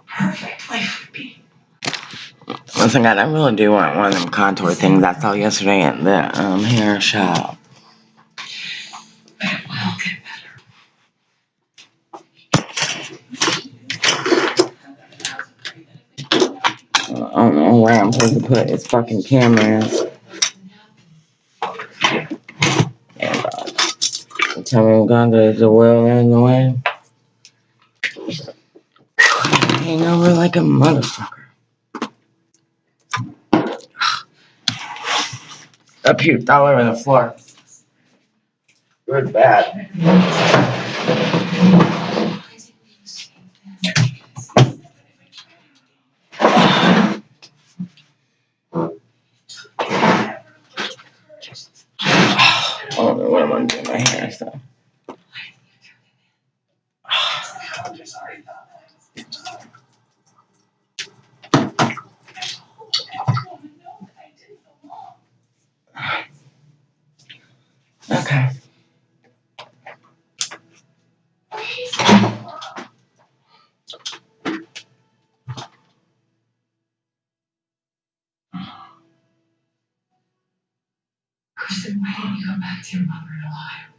perfect life would be. Once again, I really do want one of them contour things I saw yesterday at the um, hair shop. But it will get I don't know where I'm supposed to put his fucking cameras. And, uh, tell me Uganda is the world in the way. Hang over like a motherfucker. I puked all over the floor. Good bad. I don't know what I'm gonna do with my hair stuff. Okay. Kristen, why didn't you go back to your mother in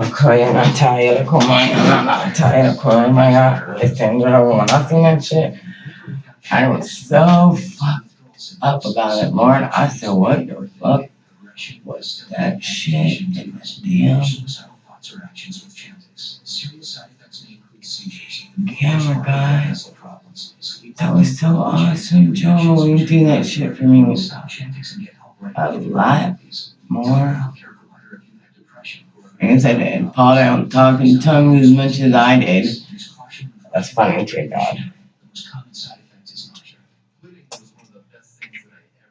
Shanty's So kaya na tayo ko man na tayo ko my god listen bro when I seen that shit I was so fucked up about it more I said what the fuck? Was that shit damn camera guy that was so awesome Joe. You do that shit for me? And a lot more and I said and Paul don't talk in tongues as much as I did that's funny too God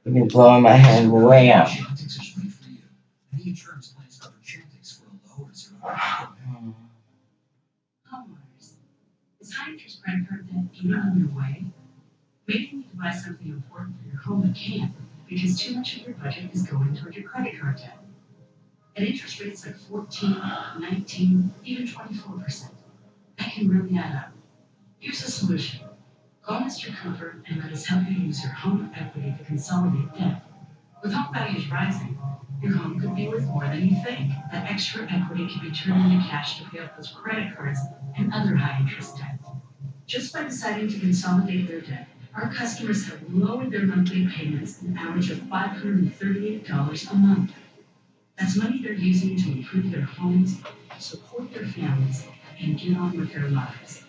you be blowing my head way out? Maybe you need to buy something important for your home but can't because too much of your budget is going toward your credit card debt. At interest rates like 14, 19, even 24%, that can really add up. Here's a solution. Call Mr. Cooper and let us help you use your home equity to consolidate debt. With home values rising, your home could be worth more than you think. That extra equity can be turned into cash to pay off those credit cards and other high interest debt. Just by deciding to consolidate their debt, our customers have lowered their monthly payments an average of $538 a month. That's money they're using to improve their homes, support their families, and get on with their lives.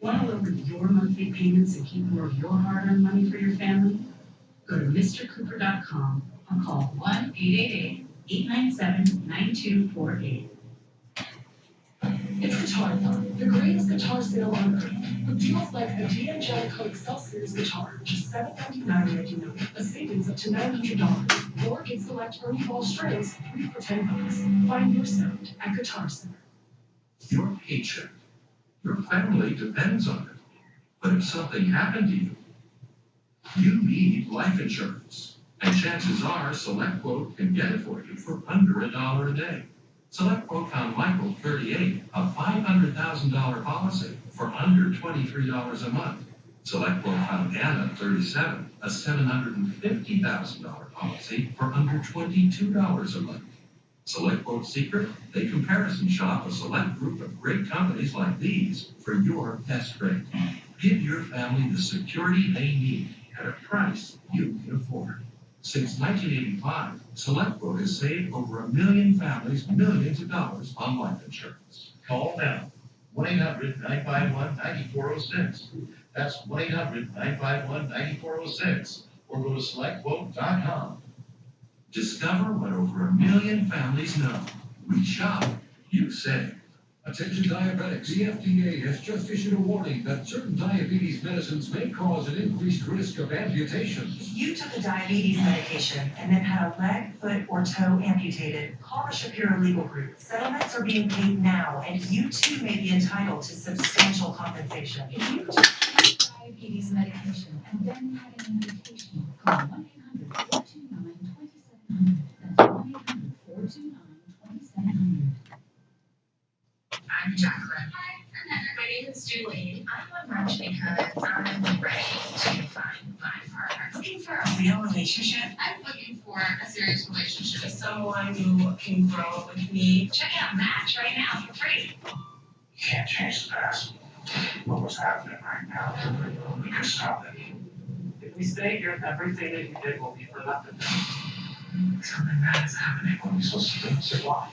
Want to lower your monthly payments and keep more of your hard earned money for your family? Go to MrCooper.com or call 1 888 897 9248. It's Guitar Thon, the greatest guitar sale on earth. With deals like a D'Angelico Excel Series guitar, just $799.99, a savings up to $900. Or get select Ernie Ball strings, three for 10 bucks. Find your sound at Guitar Center. Your paycheck, your family depends on it. But if something happened to you, you need life insurance. And chances are SelectQuote can get it for you for under a dollar a day. SelectQuote found Michael 38, a $500,000 policy for under $23 a month. SelectQuote found Anna 37, a $750,000 policy for under $22 a month. SelectQuote's secret? They comparison shop a select group of great companies like these for your best rate. Give your family the security they need at a price you can afford. Since 1985, SelectQuote has saved over a million families millions of dollars on life insurance. Call now 1 800 951 9406. That's 1 800 951 9406 or go to selectquote.com. Discover what over a million families know. We shop, you save. Attention diabetics, the FDA has just issued a warning that certain diabetes medicines may cause an increased risk of amputation. If you took a diabetes medication and then had a leg, foot, or toe amputated, call the Shapiro Legal Group. Settlements are being paid now, and you too may be entitled to substantial compensation. If you took diabetes medication and then had an amputation, call happening right now? We can stop it. If we stay here, everything that you did will be for nothing. Something bad is happening. What are we supposed to do? Survive.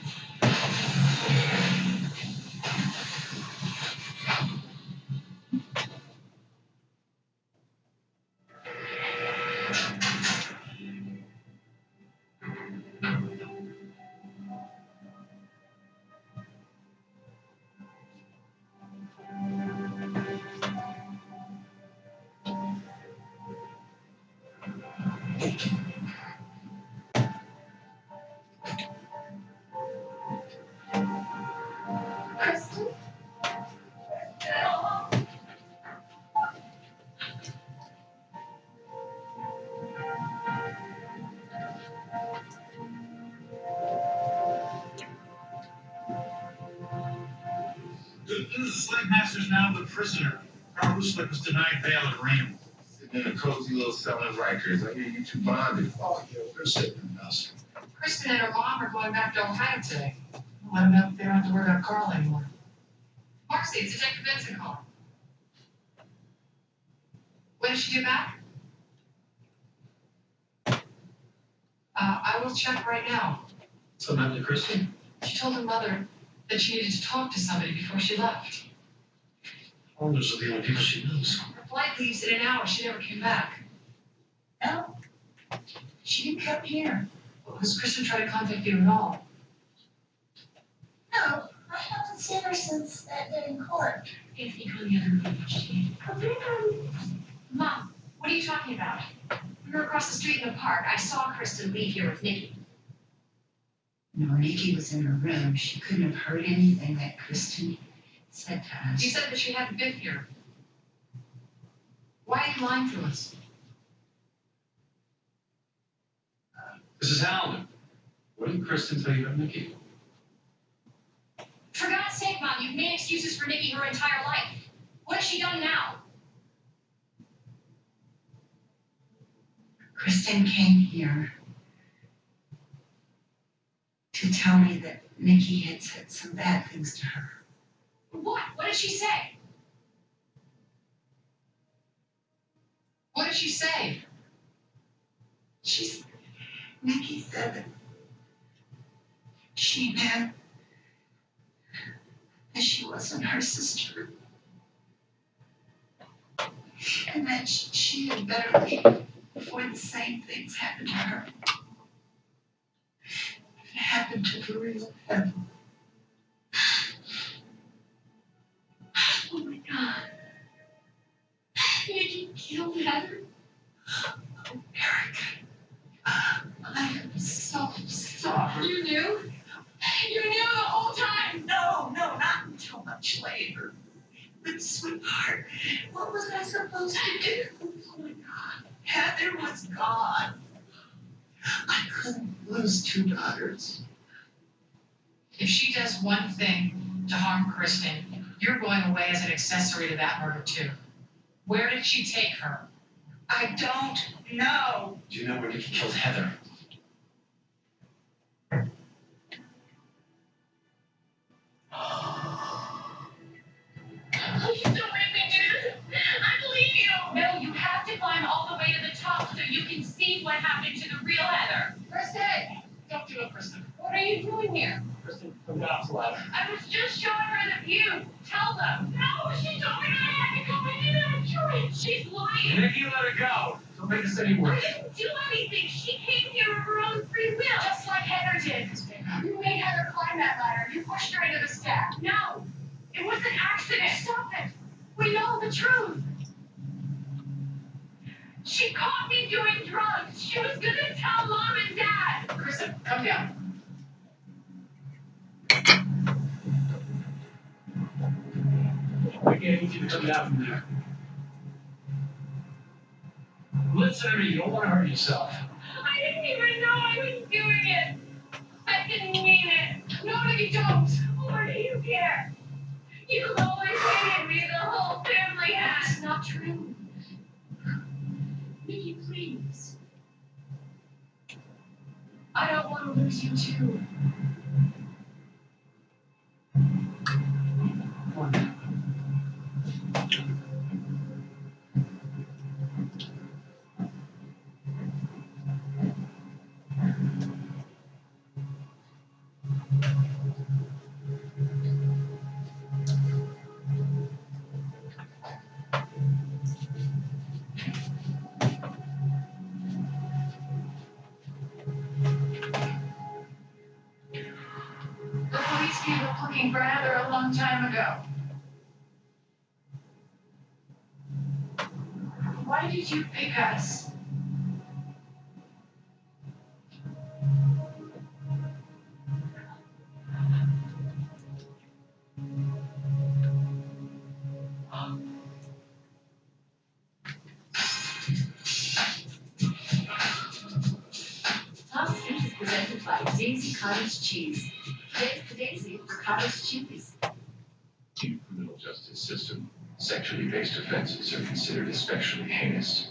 This is Slave Masters now the prisoner. Carl Ruslick was denied bail at Rainbow. Sitting in a cozy little cell in Rikers. I hear you two bonded. Oh, yeah, they're sitting in us. Kristen and her mom are going back to Ohio today. Let them know if they don't have to worry about Carl anymore. Marcy, it's Detective Benson calling. When does she get back? Uh, I will check right now. So now to Kristen? She told her mother that she needed to talk to somebody before she left. Oh, those are the only people she knows. Her flight leaves in an hour. She never came back. No. She didn't come here. Has Kristen tried to contact you at all? No, I haven't seen her since that day in court. If you go the other way, she Mom, what are you talking about? We were across the street in the park. I saw Kristen leave here with Nikki. No, Nikki was in her room. She couldn't have heard anything that Kristen said to You us. said that she hadn't been here. Why are you lying to us? Mrs. Allen, what did Kristen tell you about Nikki? For God's sake, Mom, you've made excuses for Nikki her entire life. What has she done now? Kristen came here to tell me that Nikki had said some bad things to her. What? What did she say? What did she say? She's, Nikki said that she meant that she wasn't her sister. And that she, had better leave before the same things happened to her. It happened to the real Heather. Couldn't two daughters. If she does one thing to harm Kristen, you're going away as an accessory to that murder too. Where did she take her? I don't know. Do you know where Nikki killed Heather? You still make me do this? I believe you! No, you have to climb all the way to the top so you can see what happened to the real Heather. Kristen! Don't do it, Kristen. What are you doing here? Kristen, come down off ladder. I was just showing her the view. tell them. No, she told me I had to go in and join. She's lying. Nikki, let her go. Don't make this any worse. I worse. didn't do anything. She came here of her own free will. Just like Heather did. You made Heather climb that ladder. You pushed her into the stack. No, it was an accident. Stop it. We know the truth. She caught me doing drugs. She was gonna tell mom and dad. Kristen, come down. Need you to come down from there. Listen to me, you don't want to hurt yourself. I didn't even know I was doing it. I didn't mean it. No, you don't. What do you care? You've always hated me. The whole family has. It's not true. Nikki, please. I don't want to lose you too. You pick us? Is presented by Daisy Cottage Cheese. Based offenses are considered especially heinous.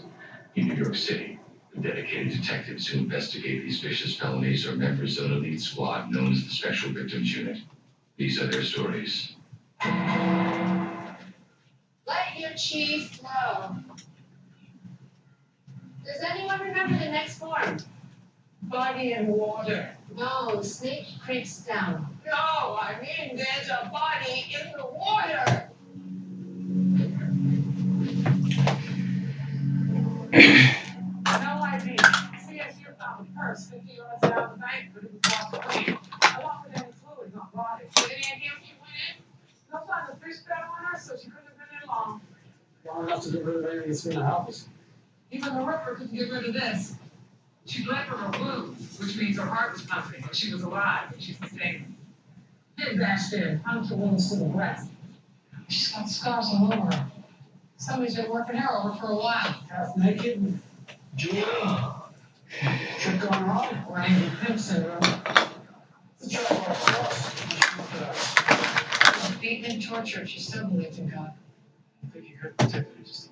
In New York City, the dedicated detectives who investigate these vicious felonies are members of an elite squad known as the Special Victims Unit. These are their stories. Let your cheese flow. Does anyone remember the next form? Body in water. No, Snake creeps down. No, I mean, there's a body in the water. Long. Long enough to get rid of anything that's in the house. Even the Ripper couldn't get rid of this. She bled from her wound, which means her heart was pumping, but she was alive and she sustained. Head bashed in, puncture wounds to the breast. She's got scars all over her. Somebody's been working her over for a while. Half naked and jewelry. Trick on her arm. Or Angry Pimp syndrome. Uh, it's a job for us. She's beaten and tortured. She still believes in God. I think you could protect her just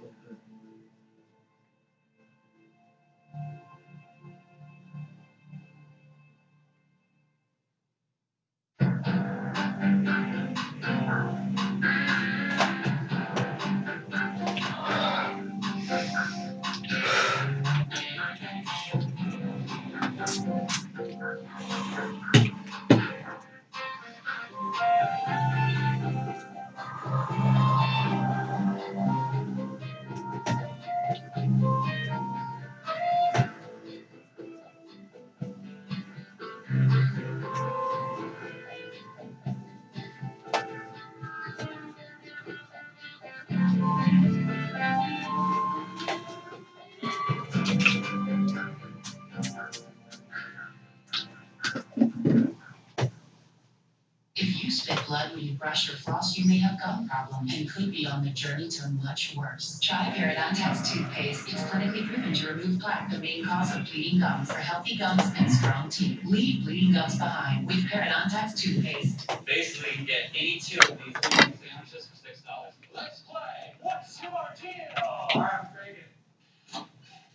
brush or floss, you may have gum problem and could be on the journey to much worse. Try Parodontax toothpaste. It's clinically proven to remove plaque, the main cause of bleeding gums for healthy gums and strong teeth. Leave bleeding gums behind with Parodontax toothpaste. Basically, you can get any two of these little sandwiches for six dollars. Let's play. What's your deal? I'm trading.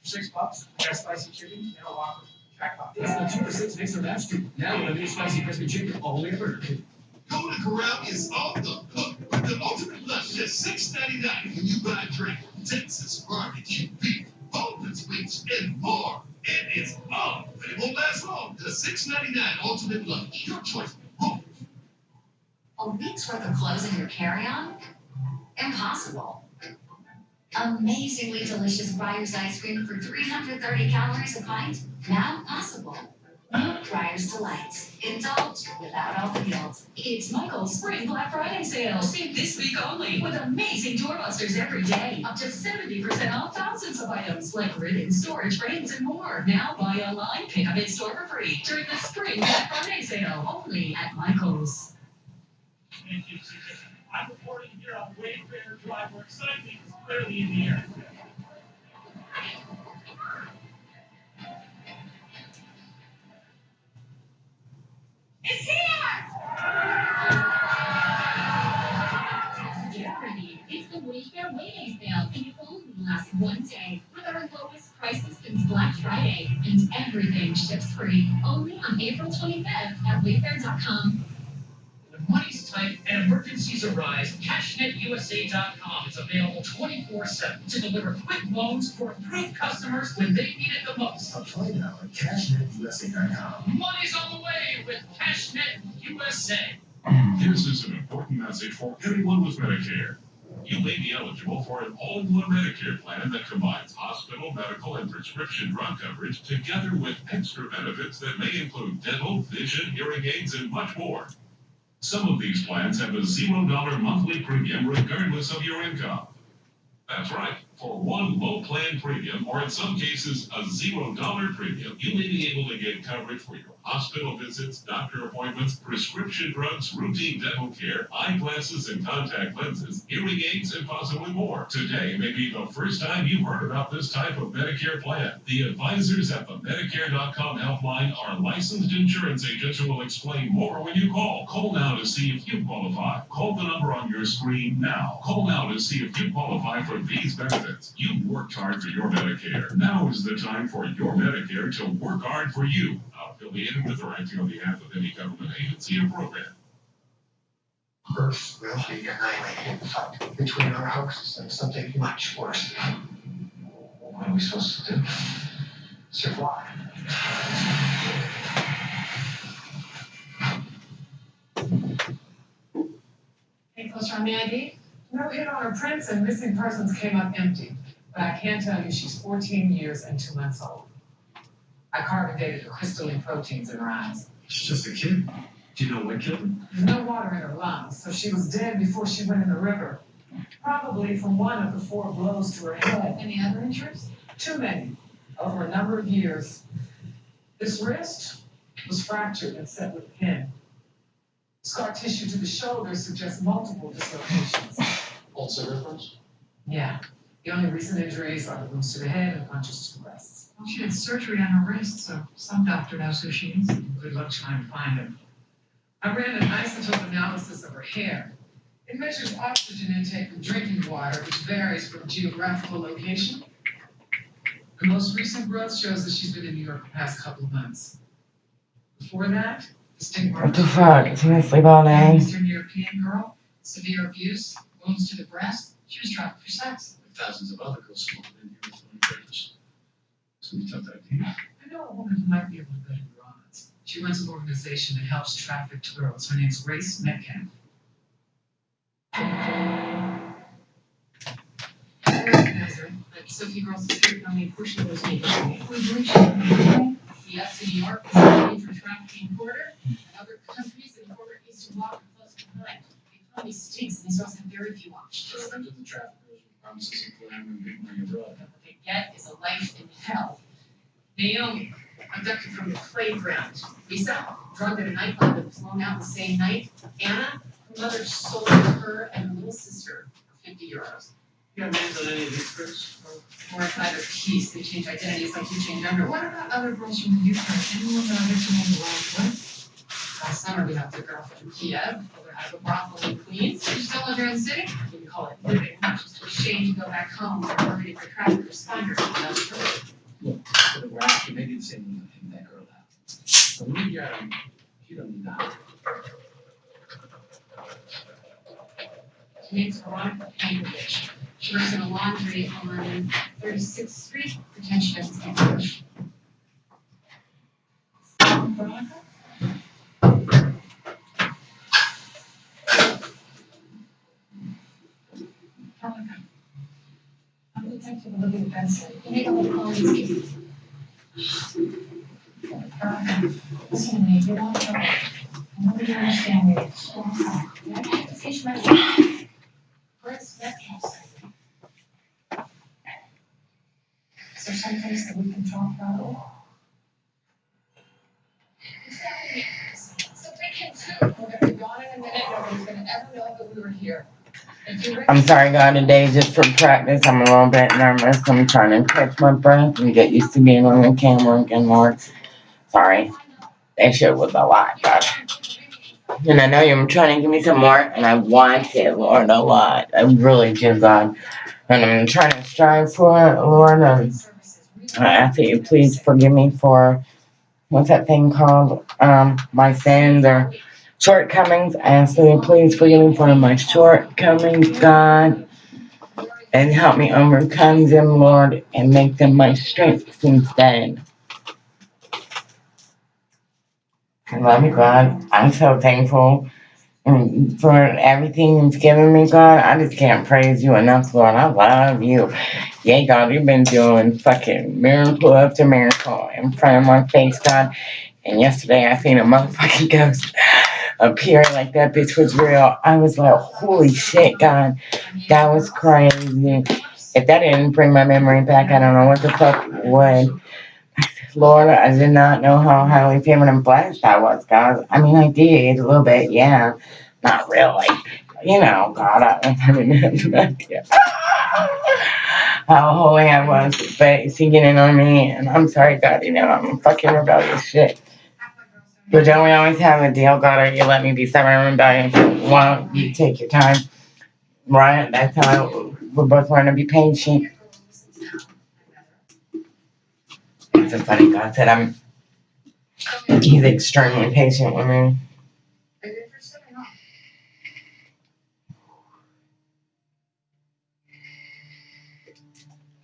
Six bucks. Got spicy chicken and a Whopper. Jackpot. It's the two for six next to that street. Now with a new spicy crispy chicken only at Burger Golden Corral is off the hook with the ultimate lunch ninety nine when you buy a drink. Texas barbecue beef, boneless wings, and more. And it's on, but it won't last long. The six ninety nine ultimate lunch, your choice. Home. A week's worth of clothes in your carry-on? Impossible. Amazingly delicious Breyers ice cream for 330 calories a pint? Now possible. Breyers Delights. Indulge without all the guilt. It's Michael's Spring Black Friday sale. Save this week only with amazing doorbusters every day. Up to 70% off thousands of items like ribbons, storage frames, and more. Now buy online, pick up in store for free during the Spring Black Friday sale only at Michael's. I'm reporting here on Wayfair Drive where excitement is clearly in the air. It's here! It's the Wayfair Wayday sale, and it only lasts one day with our lowest prices since Black Friday, and everything ships free. Only on April 25th at wayfair.com. When money's tight and emergencies arise, CashNetUSA.com is available 24-7 to deliver quick loans for approved customers when they need it the most. Apply now at CashNetUSA.com. Money's on the way with CashNet USA. This is an important message for everyone with Medicare. You may be eligible for an all-in-one Medicare plan that combines hospital, medical, and prescription drug coverage together with extra benefits that may include dental, vision, hearing aids, and much more. Some of these plans have a zero dollar monthly premium regardless of your income. That's right. For one low plan premium, or in some cases, a zero dollar premium, you may be able to get coverage for your hospital visits, doctor appointments, prescription drugs, routine dental care, eyeglasses and contact lenses, hearing aids, and possibly more. Today may be the first time you've heard about this type of Medicare plan. The advisors at the Medicare.com helpline are licensed insurance agents who will explain more when you call. Call now to see if you qualify. Call the number on your screen now. Call now to see if you qualify for these benefits. You've worked hard for your Medicare. Now is the time for your Medicare to work hard for you. Affiliated with or acting on behalf of any government agency or program. Earth will be annihilated in the fight between our hosts and something much worse. What are we supposed to do? Survive. Any closer on the ID? No hit on her prints and missing persons came up empty, but I can tell you she's fourteen years and two months old. I carbon dated the crystalline proteins in her eyes. She's just a kid. Do you know what killed her? No water in her lungs, so she was dead before she went in the river. Probably from one of the four blows to her head. Any other injuries? Too many, over a number of years. This wrist was fractured and set with a pin. Scar tissue to the shoulder suggests multiple dislocations. Also reference? Yeah, the only recent injuries are the wounds to the head and punches to the breasts. Well, she had surgery on her wrist, so some doctor knows who she is. Good luck trying to find him. I ran an isotope analysis of her hair. It measures oxygen intake from drinking water, which varies from geographical location. The most recent growth shows that she's been in New York the past couple of months. Before that, distinct What the fuck? Is he gonna sleep all day? Eastern European girl, severe abuse, wounds to the breast. She was trafficked for sex. Thousands of other girls smoking in here with I know a woman who might be able to bet your odds. She runs an organization that helps trafficked girls. Her name's Grace Metcalf. Sophie girls escaped on me pushing those naked. We believe she okay. Yes, in New York, it's a major trafficking quarter. In other countries, the quarter needs to walk close behind. The economy stinks and these girls have very few options. Of the traffickers promises of glam and big money abroad. What they get is a life in hell. Naomi, abducted from the playground. Lisa, drugged at a nightclub and flown out the same night. Anna, her mother sold her and her little sister for fifty euros. You have names on any of these girls? Or if either piece, they change identities like you change underwear. What about other girls from the UK? Anyone that I get to know the world with? Last summer, we helped a girl from Kiev, over out of a brothel in Queens. She's still living in the city. We can call it living, she's too ashamed to go back home for worried for traffickers find her. That's her. Look, for the graph, you may be the same one that girl out. But when you get him, you don't need that. Her name's Veronica Pankovich. She works in a laundry on Thirty-Sixth Street, pretend she doesn't. Veronica? You cases. Listen to me, trouble. I know you understand me. You have to fish my. Where's that house? Is there some place that we can talk about? So they can too. We're gonna be gone in a minute, nobody's gonna ever know that we were here. If you're ready- I'm sorry, God, today just for practice, I'm a little bit nervous. I'm trying to catch my breath and get used to being on the camera again, Lord. Sorry. That shit was a lot, God. And I know you're trying to give me some more, and I want it, Lord, a lot. I really do, God. And I'm trying to strive for it, Lord. And I ask that you please forgive me for what's that thing called? Um, my sins or shortcomings. I ask you please forgive me for my shortcomings, God. And help me overcome them, Lord, and make them my strengths instead. I love you, God. I'm so thankful for everything you've given me, God. I just can't praise you enough, Lord. I love you. Yeah, God, you've been doing fucking miracle after miracle in front of my face, God. And yesterday I seen a motherfucking ghost appear like that bitch was real. I was like, holy shit, God. That was crazy. If that didn't bring my memory back, I don't know what the fuck would. Lord, I did not know how highly favored and blessed I was, God. I mean, I did a little bit, yeah. Not really. You know, God, I, I didn't have an idea how holy I was, but getting in on me, and I'm sorry, God, you know, I'm fucking rebellious shit. But don't we always have a deal, God, or you let me be stubborn and? If you want, you take your time. Right? That's how we're both learning to be patient. It's so funny, God said I'm he's extremely patient with me. Are you interested or not?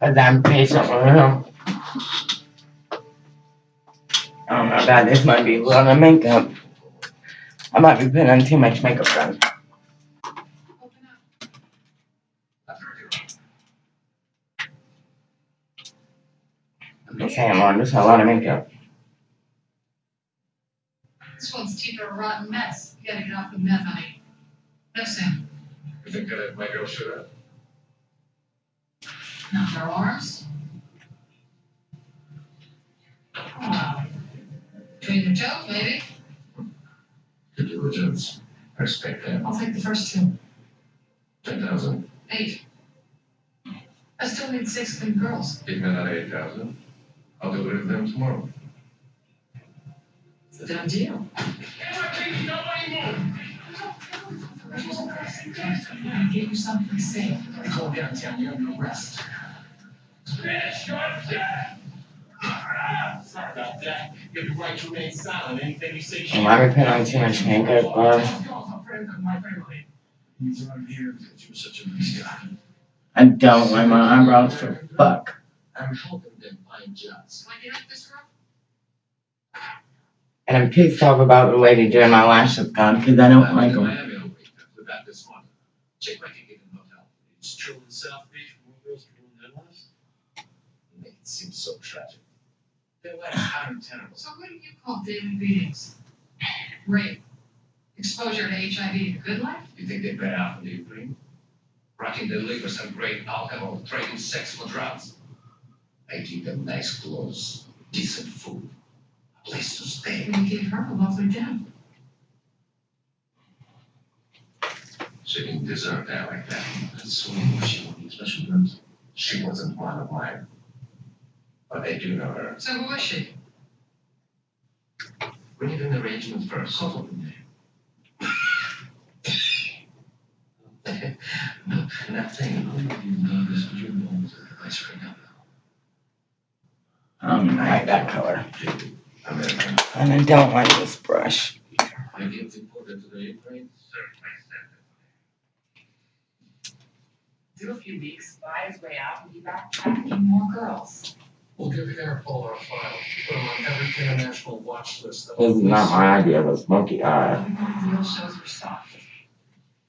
Cause I'm patient with him. I don't God, this might be a lot of makeup. I might be putting on too much makeup, God. Open up. I'm just saying, Lord, there's a lot of makeup. This one's teeth are a rotten mess. You gotta get off the meth, honey. No, Sam. You think that my girl should have? Not their arms. Wow. Between their toes, maybe. Due diligence. I respect that. I'll take the first two. Ten thousand. Eight. I still need six good girls. Give me another eight thousand. I'll do it with them tomorrow. It's a done deal. Get you someplace safe. I told downtown you're under arrest. Sorry about that. You have the right to remain silent. Anything you say. Am I be putting on too much makeup, Lord? He's around here because you're such a nice guy. I don't like my eyebrows for fuck. I'm helping them find jobs. Why do you like this girl? And I'm pissed off about the way they're doing my lashes, God, because I don't like them. Miami all week without this one. Check my ticket in hotel. It's true in South Beach where girls are doing their lives. Make it seem so tragic. They're like untenable. So what do you call daily beatings? Rape. Exposure to HIV, a good life? You think they're better in the Ukraine? Rotting their livers and great alcohol, trading sex for drugs. I give them nice clothes, decent food, a place to stay. You gave her a lovely death. She didn't deserve that like that. That's she wanted special drugs. She wasn't one of mine. But I do know her. So who is she? We need an arrangement first. Sort of name. no, nothing. No, this was your mom's advice right now. I don't um, like that color. American. And I don't like this brush. I get deported to the Ukraine. Certainly Do a few weeks, buy his way out, and be back trafficking more girls. We'll give Interpol our file. Put them on every international watch list. that This is not my idea of a monkey eye. Everybody deal shows were soft.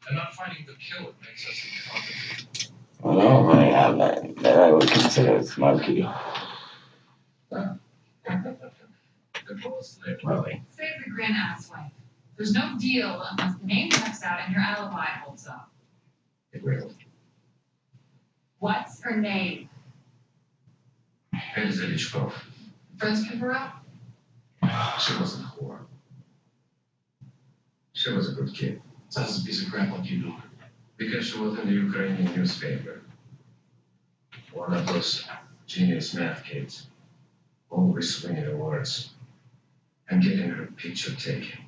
And not finding the killer makes us incompetent. I don't really have that, that would consider smoky. Really. Save the grin asswipe. There's no deal unless the name checks out and your alibi holds up. It will. What's her name? Elsa Lichkov. Friends pick her up? She wasn't a whore. She was a good kid. Sounds a piece of crap like you know. Because she was in the Ukrainian newspaper. One of those genius math kids. Always swinging the words. And getting her picture taken.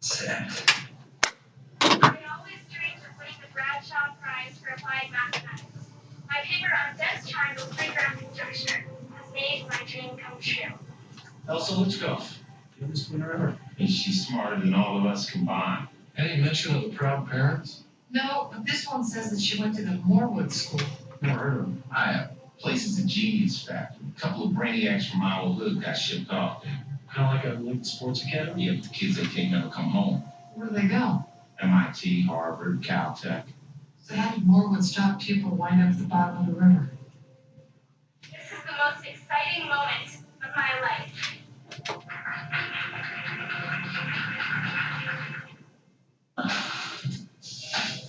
Sad. I always dreamed of winning the Bradshaw Prize for Applied Mathematics. My paper on dense triangle playground conjecture has made my dream come true. Elsa Lichkov, youngest winner ever. Is she smarter than all of us combined? Any mention of the proud parents? No, but this one says that she went to the Morwood School. Never heard of them. I have places a genius factory. A couple of brainiacs from my old hood got shipped off there. Kind of like a elite sports academy. Yeah, but the kids they can't never come home. Where do they go? MIT, Harvard, Caltech. So how did Morewood's top pupil wind up at the bottom of the river? This is the most exciting moment of my life.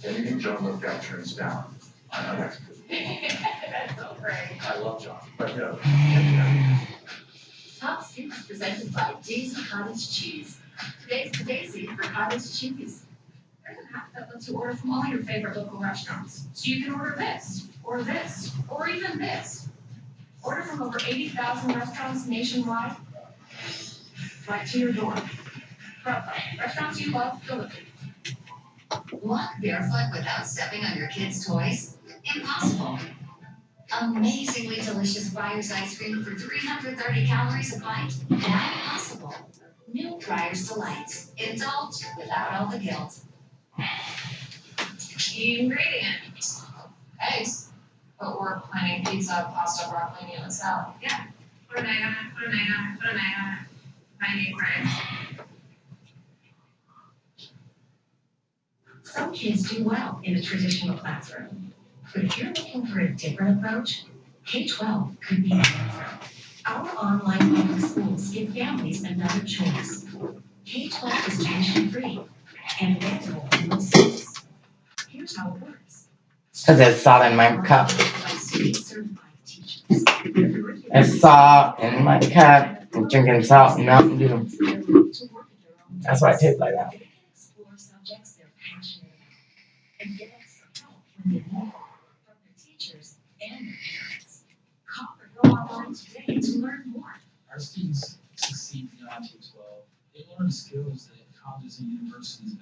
Anything John looked out turns down. I know that's good. That's so great. I love John, but no. Top Scoop presented by Daisy Cottage Cheese. Today's the Daisy for cottage cheese. You order from all your favorite local restaurants. So you can order this, or this, or even this. Order from over eighty thousand restaurants nationwide. Right to your door. Restaurants you love delivered. Walk barefoot without stepping on your kids' toys? Impossible. Amazingly delicious Breyers ice cream for 330 calories a pint? Not possible. New Breyers Delights. Indulge without all the guilt. Ingredients. Eggs. But we're planning pizza, pasta, broccoli, and a salad. Put an egg on it, put an egg on it, put an egg on it. Need bread. Some kids do well in a traditional classroom. But if you're looking for a different approach, K-12 could be the answer. Our online public schools give families another choice. K-12 is tuition-free and. Here's how it works. Cause there's salt in my cup. Certified salt in my cup. I'm drinking salt and Mountain Dew. That's why it tastes like that. Our students succeed beyond K twelve. They learn skills that colleges and universities.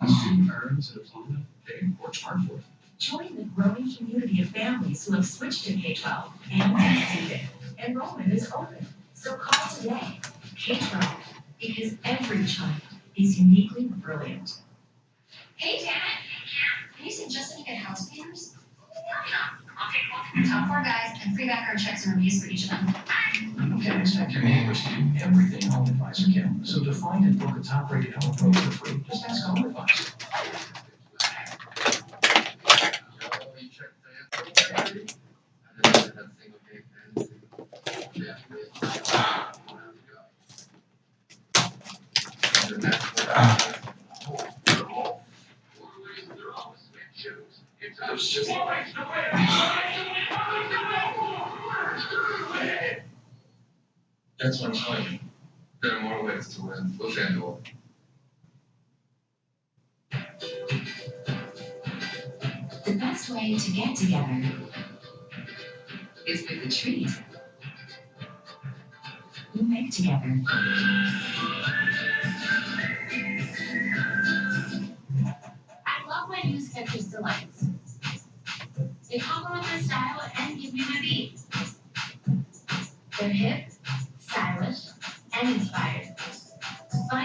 A student earns a diploma, they work hard for. Join the growing community of families who have switched to K-12 and succeeded. Enrollment is open, so call today. K-12, because every child is uniquely brilliant. Hey, Janet. Can you suggest any good house painters? Okay, top four guys and free background checks and reviews for each of them. Expect your neighbors to do everything Home Advisor can. So to find and book a top-rated home pro for free, just ask Home Advisor.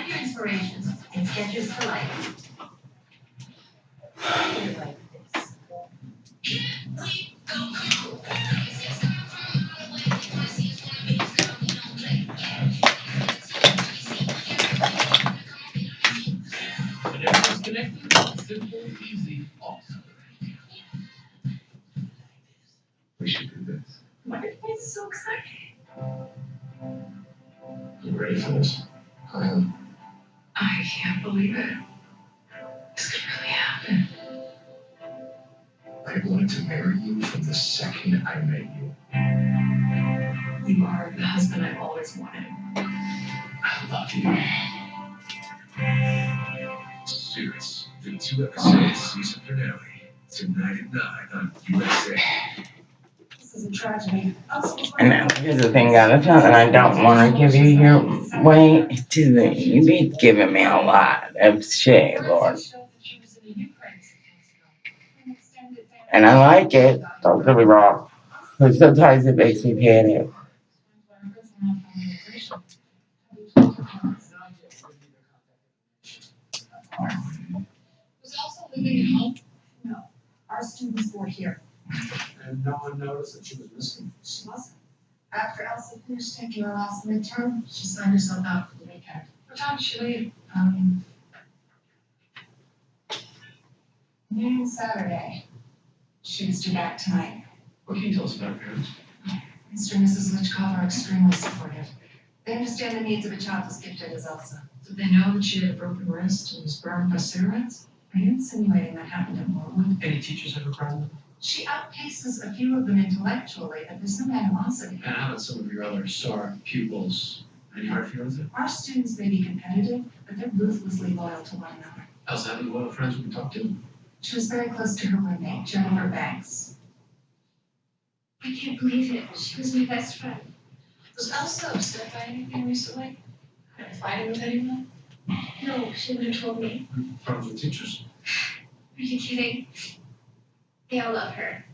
Find your inspiration in Skechers I've always. I love you. Suits, the two episodes season finale. Tonight at 9 on USA. This is a tragedy. I'm so sorry. And now, here's the thing, God, it's not that I don't wanna give you your way, it's just that you be giving me a lot of shit, Lord. And I like it, don't get me wrong, but sometimes it makes me panic. Was also living at home. Our students were here. And no one noticed that she was missing. She wasn't. After Elsa finished taking her last midterm, she signed herself out for the weekend. What time did she leave? Um. Noon Saturday. She was due back tonight. What can you tell us about her parents? Mr. and Mrs. Lichkov are extremely supportive. They understand the needs of a child as gifted as Elsa. Did they know that she had a broken wrist and was burned by cigarettes? Are you insinuating that happened at Morwood? Any teachers ever cried? She outpaces a few of them intellectually, but there's no animosity. And how about some of your other star pupils? Any hard feelings? Our students may be competitive, but they're ruthlessly loyal to one another. Elsa having a lot of friends we can talk to? She was very close to her roommate, Jennifer Banks. I can't believe it. She was my best friend. Was Elsa upset by anything recently? Had a fighting with anyone? No, she would have told me. Problems with teachers? Are you kidding? They all love her.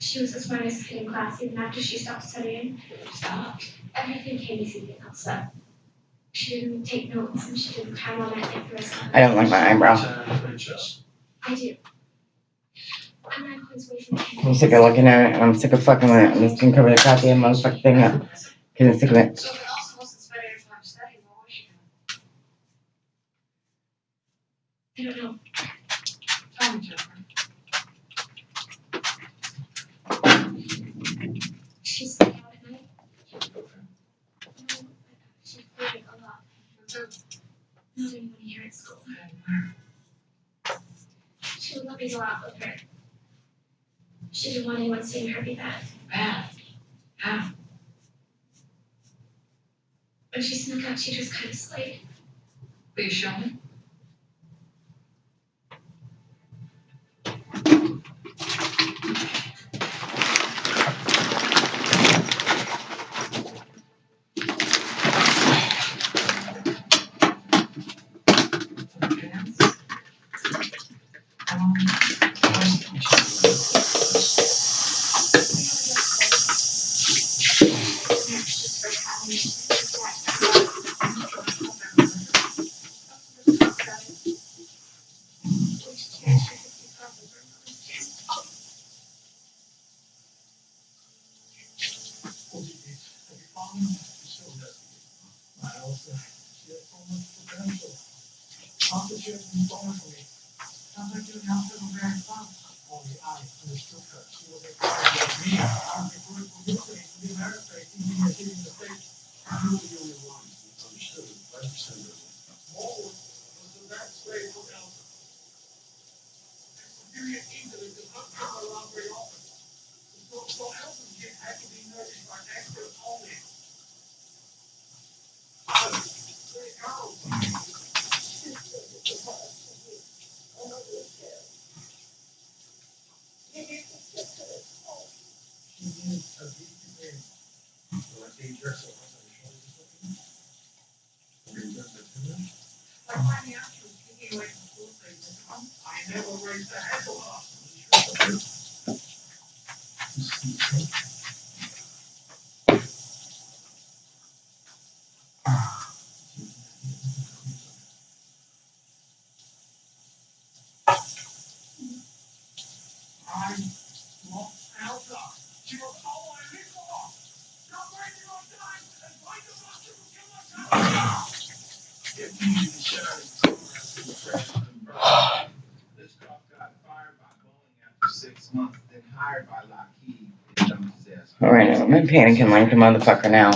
She was the smartest kid in class even after she stopped studying. Stopped. Everything came easy to Elsa. She didn't take notes and she didn't cram on that in for us. I don't like my eyebrow. I do. I'm sick of looking at it, I'm sick of fucking with it, I'm just gonna cover the goddamn motherfucking thing up, cause I'm sick of it. Not anyone. She didn't want anyone seeing her be bad. Bad. How? When she snuck out, she just kind of slayed. Will you show ass Alright, I'm panicking like a motherfucker now.